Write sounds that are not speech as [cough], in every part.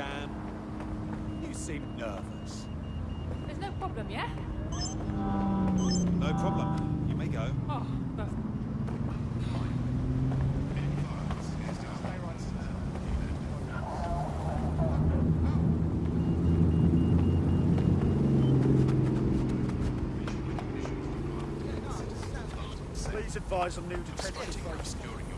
scan. You seem nervous. There's no problem, yeah? No problem. You may go. Oh, perfect. Please advise on new detention.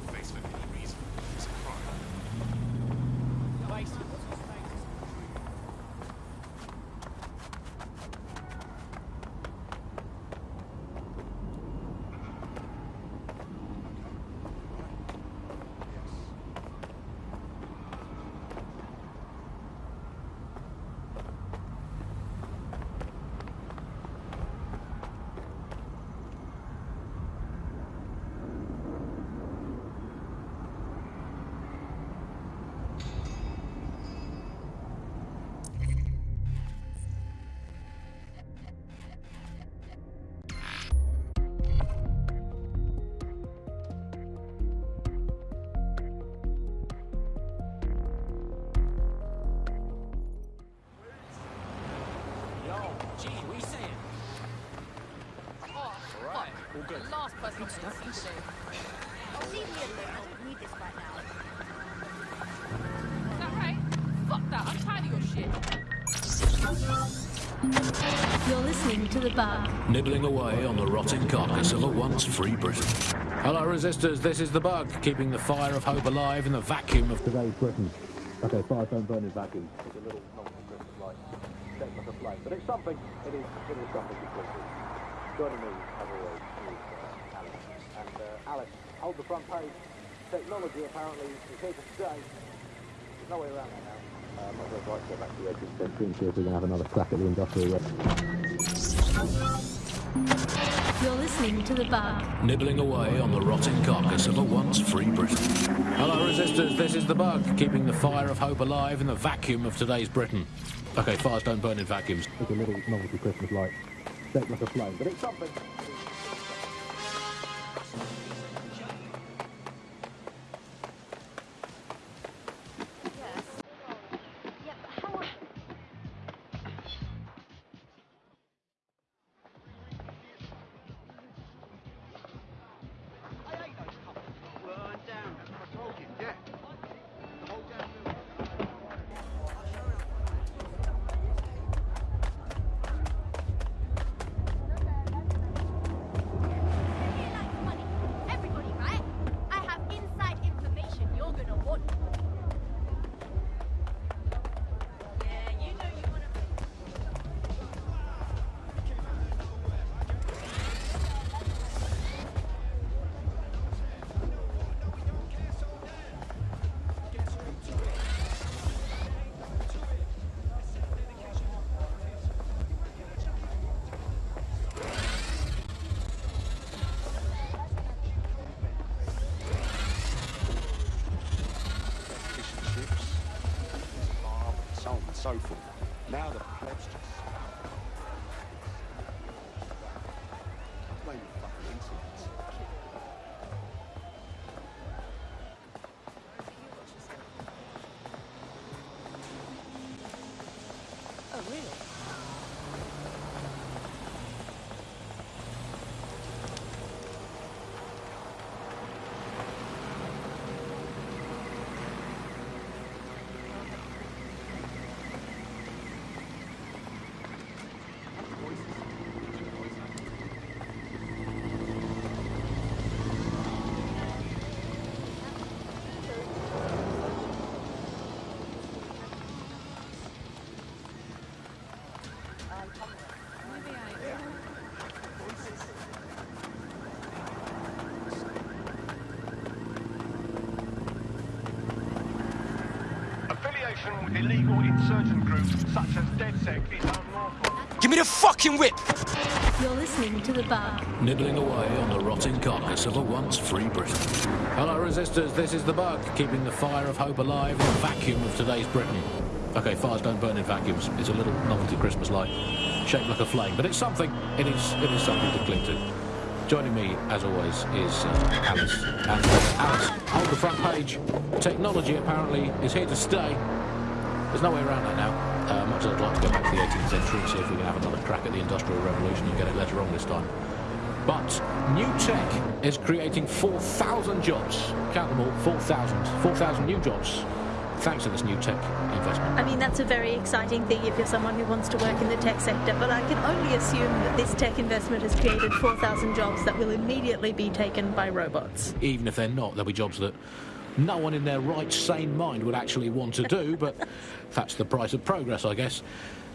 Fuck. The last person to see today. Oh, leave me alone. I don't need this right now. Is that right? Fuck that. I'm tired of your shit. You're listening to The Bug. nibbling away on the rotting carcass of a once free Britain. Hello, resistors. This is the bug, keeping the fire of hope alive in the vacuum of today's Britain. Okay, fire don't burn in vacuums. It's a little non-Christmas light, shaped like a flame, but it's something. It is. It is something completely. Joining me, as always, is uh, Alice. And uh, Alice, hold the front page. Technology apparently is here to stay. There's no way around that now. Uh, I'm not going to like to go back to the 18th century and see if we can have another crack at the industrial revolution. You're listening to The Bug. nibbling away on the rotting carcass of a once free Britain. Hello, resistors. This is the bug, keeping the fire of hope alive in the vacuum of today's Britain. Okay, fires don't burn in vacuums. It's a little novelty Christmas light, shaped like a flame, but it's something. So forth. Now the plebs just Affiliation with illegal insurgent groups such as DedSec is unlawful. Give me the fucking whip! You're listening to The Bug. nibbling away on the rotting carcass of a once free Britain. Hello, resistors. This is the bug, keeping the fire of hope alive in the vacuum of today's Britain. Okay, fires don't burn in vacuums. It's a little novelty Christmas light, shaped like a flame, but it's something. It is. It is something to cling to. Joining me, as always, is uh, Alice. And uh, Alice, hold the front page. Technology apparently is here to stay. There's no way around that now. Uh, much as I'd like to go back to the 18th century and see if we can have another crack at the Industrial Revolution and get it later on this time. But new tech is creating 4,000 jobs. Count them all, 4,000. 4,000 new jobs thanks to this new tech investment. I mean, that's a very exciting thing if you're someone who wants to work in the tech sector, but I can only assume that this tech investment has created 4,000 jobs that will immediately be taken by robots. Even if they're not, there'll be jobs that no one in their right, sane mind would actually want to do, [laughs] but that's the price of progress, I guess.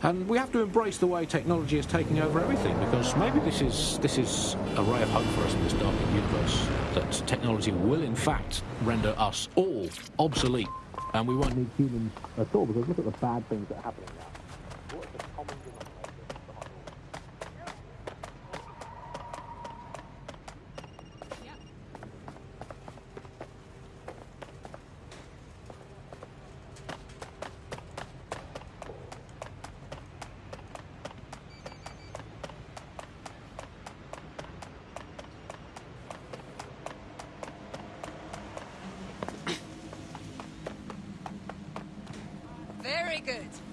And we have to embrace the way technology is taking over everything, because maybe this is this is a ray of hope for us in this darkening universe. That technology will, in fact, render us all obsolete, and we won't need humans at all. Because look at the bad things that are happening now. What is the common denominator behind all this? Very good.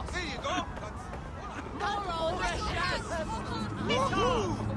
Get lost. Here you go. You know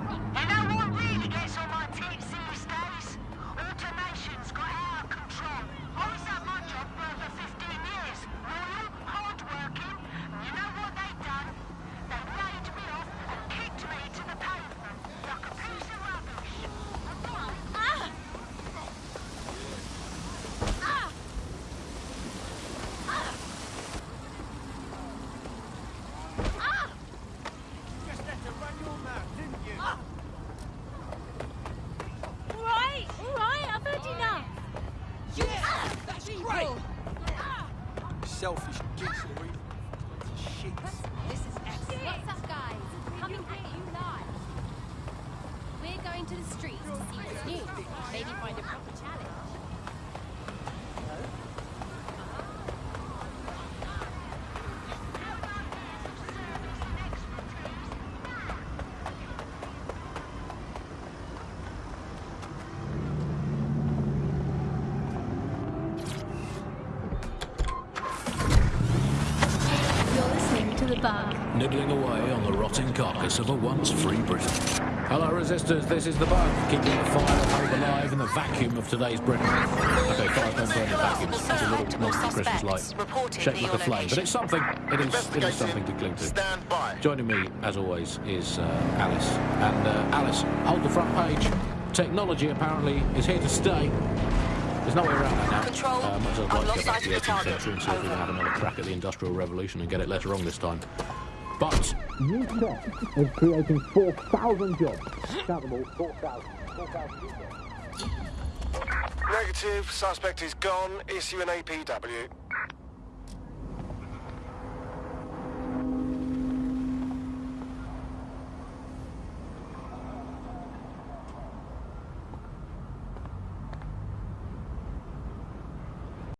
nibbling away on the rotting carcass of a once free Britain. Hello, resistors. This is the bug, keeping the fire of hope alive in the vacuum of today's Britain. Okay, fire don't burn in vacuums. It's a little multiple Christmas light, shaped like a flame, but it's something. It is. It is something to cling to. Stand by. Joining me, as always, is uh, Alice. And uh, Alice, hold the front page. Technology apparently is here to stay. There's no way around that now. Control, as I'd like to go back to the sight of the 18th century and see if we can have another crack at the Industrial Revolution and get it later on this time. But new tech is creating 4,000 jobs. Count 4,000. 4,000 jobs. Negative. Suspect is gone. Issue an APW.